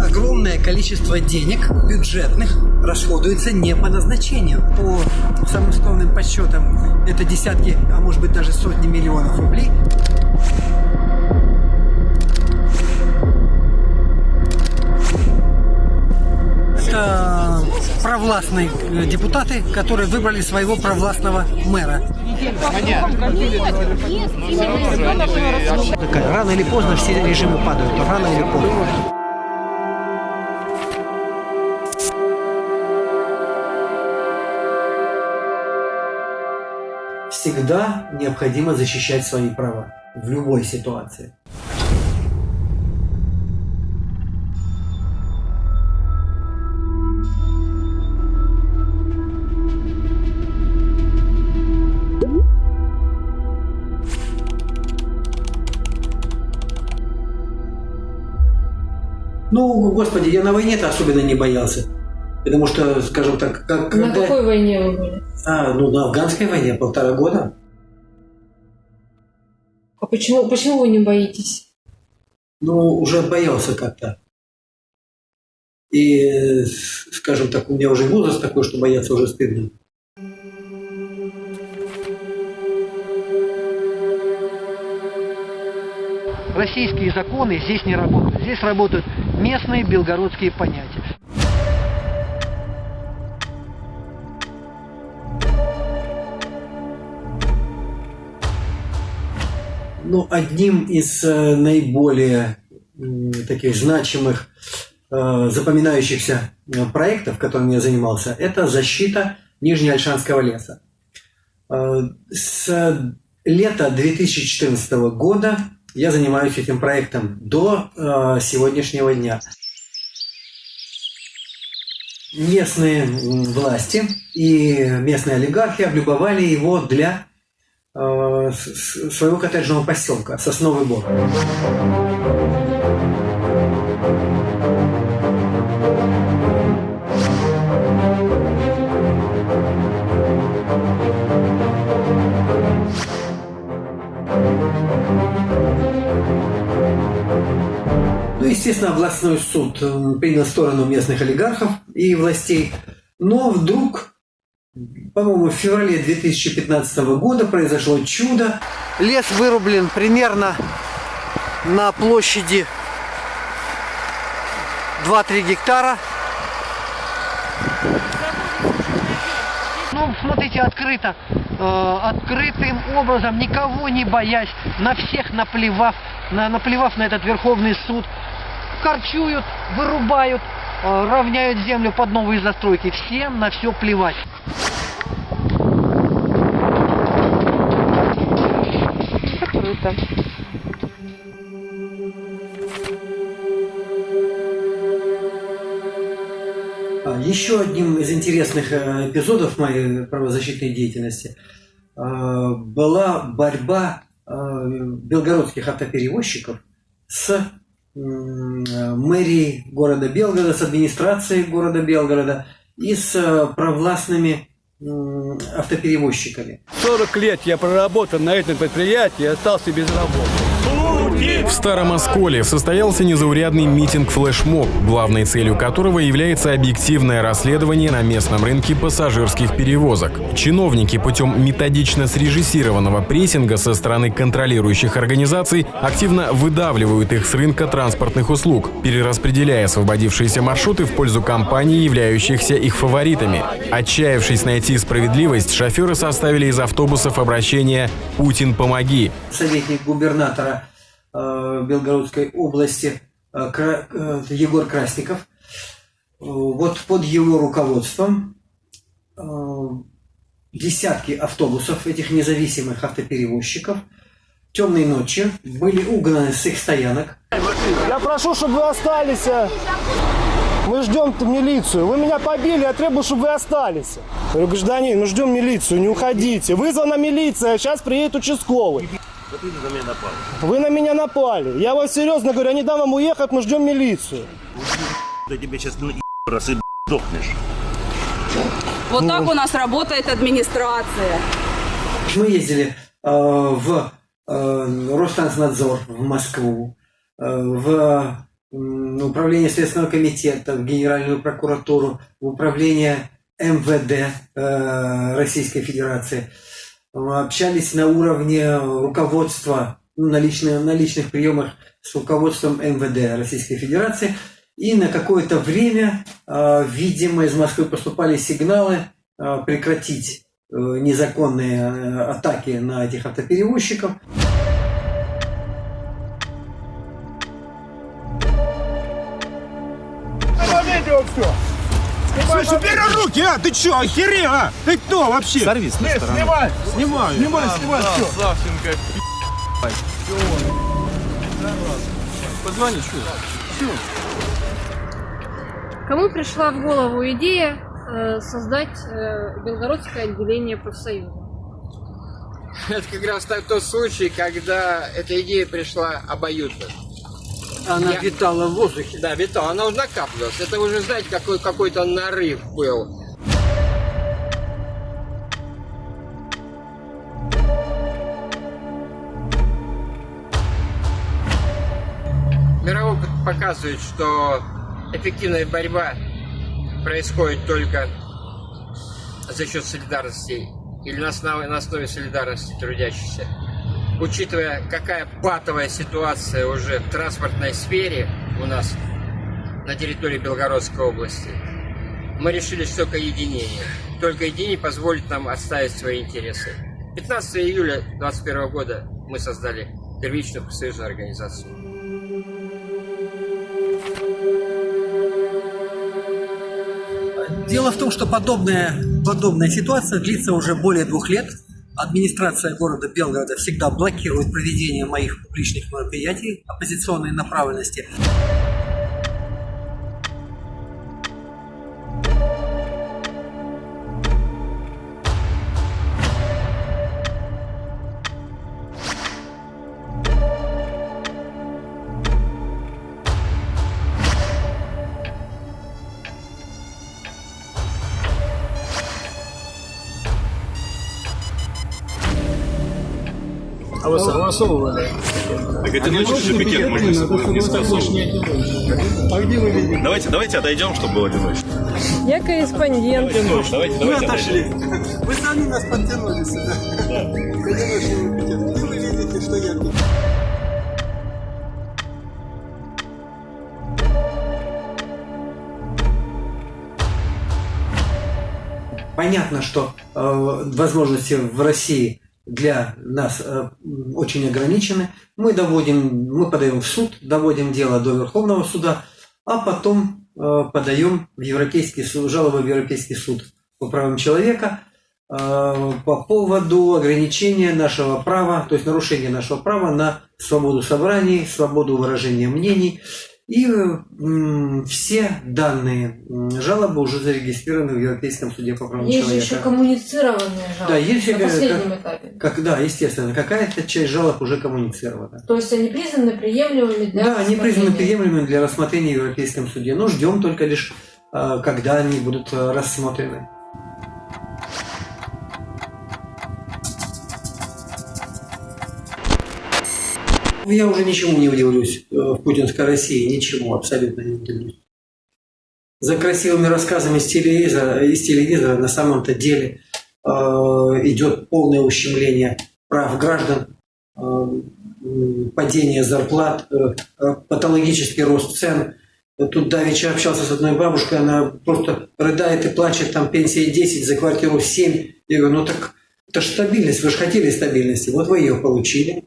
Огромное количество денег бюджетных расходуется не по назначению. По самым скромным подсчетам это десятки, а может быть даже сотни миллионов рублей. Это провластные э, депутаты, которые выбрали своего провластного мэра. Рано или поздно все режимы падают. Рано или поздно. Всегда необходимо защищать свои права в любой ситуации. Ну, господи, я на войне-то особенно не боялся. Потому что, скажем так, как... На когда- какой войне вы были? А, ну, на афганской войне полтора года. А почему, почему вы не боитесь? Ну, уже боялся как-то. И, скажем так, у меня уже возраст такой, что бояться уже стыдно. Российские законы здесь не работают. Здесь работают местные белгородские понятия. Ну, одним из э, наиболее таких значимых, э, запоминающихся э, проектов, которым я занимался, это защита Нижнеальшанского леса. С лета 2014 года я занимаюсь этим проектом до э, сегодняшнего дня. Местные власти и местные олигархи облюбовали его для э, своего коттеджного поселка Сосновый Бор. Ну, естественно, областной суд принял сторону местных олигархов и властей. Но вдруг, по-моему, в феврале 2015 года произошло чудо. Лес вырублен примерно на площади 2-3 гектара. Ну, смотрите, открыто, э, открытым образом, никого не боясь, на всех наплевав, на, наплевав на этот Верховный суд, корчуют, вырубают, э, равняют землю под новые застройки. Всем на все плевать. Круто. Еще одним из интересных э, эпизодов моей правозащитной деятельности э, была борьба э, белгородских автоперевозчиков с мэрией города Белгорода, с администрацией города Белгорода и с провластными автоперевозчиками. 40 лет я проработал на этом предприятии и остался без работы. В Старом Осколе состоялся незаурядный митинг-флешмоб, главной целью которого является объективное расследование на местном рынке пассажирских перевозок. Чиновники путем методично срежиссированного прессинга со стороны контролирующих организаций активно выдавливают их с рынка транспортных услуг, перераспределяя освободившиеся маршруты в пользу компаний, являющихся их фаворитами. Отчаявшись найти справедливость, шоферы составили из автобусов обращение «Путин, помоги!». советник губернатора Белгородской области э, э, Егор Красников. Э, Вот под его руководством э, десятки автобусов этих независимых автоперевозчиков темной ночью были угнаны с их стоянок. Я прошу, чтобы вы остались. Мы ждем милицию. Вы меня побили, я требую, чтобы вы остались. Я говорю, гражданин, мы ждем милицию, не уходите. Вызвана милиция, сейчас приедет участковый. Да ты на меня напал. Вы на меня напали. Я вам серьезно говорю, я не дам вам уехать, мы ждем милицию. Да тебе сейчас ну, раз и дохнешь. Вот так у нас работает администрация. Мы ездили э, в э, Роснадзор в Москву, э, в м, управление Следственного комитета, в Генеральную прокуратуру, в управление МВД э, Российской Федерации. Э, Общались на уровне руководства, ну, на, личные- на личных приемах с руководством МВД Российской Федерации. И на какое-то время, э, видимо, из Москвы поступали сигналы э, прекратить незаконные атаки на этих автоперевозчиков. Слушай, убери руки, а? Ты чё, охерел, а? Ты кто вообще? Сорви с Снимай, снимай, снимай, снимай, все. Савченко, Позвони, что? Кому пришла в голову идея э, создать э, Белгородское отделение профсоюза? Это как раз тот случай, когда эта идея пришла обоюдно. Она Я- витала в воздухе. Да, витал, она уже накапливалась. Это уже, знаете, какой, какой-то нарыв был. Мировой опыт показывает, что эффективная борьба происходит только за счет солидарности или на основе, на основе солидарности трудящихся. Учитывая, какая патовая ситуация уже в транспортной сфере у нас на территории Белгородской области, мы решили, что только единение. Только единение позволит нам отставить свои интересы. 15 июля 2021 года мы создали первичную профсоюзную организацию. Дело в том, что подобная, подобная ситуация длится уже более двух лет. Администрация города Белгорода всегда блокирует проведение моих публичных мероприятий оппозиционной направленности. Согласовывали? Так это ночью же пикет можно не согласовывать. Давайте, давайте отойдем, чтобы было одиночно. Я корреспондент. Давайте, давайте отойдем. Вы сами нас подтянули сюда. Вы видите, что я Понятно, что э, возможности в России для нас э, очень ограничены. Мы доводим, мы подаем в суд, доводим дело до Верховного суда, а потом э, подаем в Европейский суд, жалобу в Европейский суд по правам человека э, по поводу ограничения нашего права, то есть нарушения нашего права на свободу собраний, свободу выражения мнений. И все данные жалобы уже зарегистрированы в Европейском суде по правам Есть человека. еще коммуницированные жалобы Да, есть на последнем этапе. Как, да, естественно, какая-то часть жалоб уже коммуницирована. То есть они признаны приемлемыми для Да, они признаны приемлемыми для рассмотрения в Европейском суде. Но ждем только лишь, э, когда они будут э, рассмотрены. Я уже ничему не удивлюсь э, в путинской России, ничему абсолютно не удивлюсь. За красивыми рассказами из телевизора, из телевизора на самом-то деле э, идет полное ущемление прав граждан, э, падение зарплат, патологический рост цен. Тут давеча общался с одной бабушкой, она просто рыдает и плачет, там пенсия 10, за квартиру 7. Я говорю, ну так это же стабильность, вы же хотели стабильности, вот вы ее получили.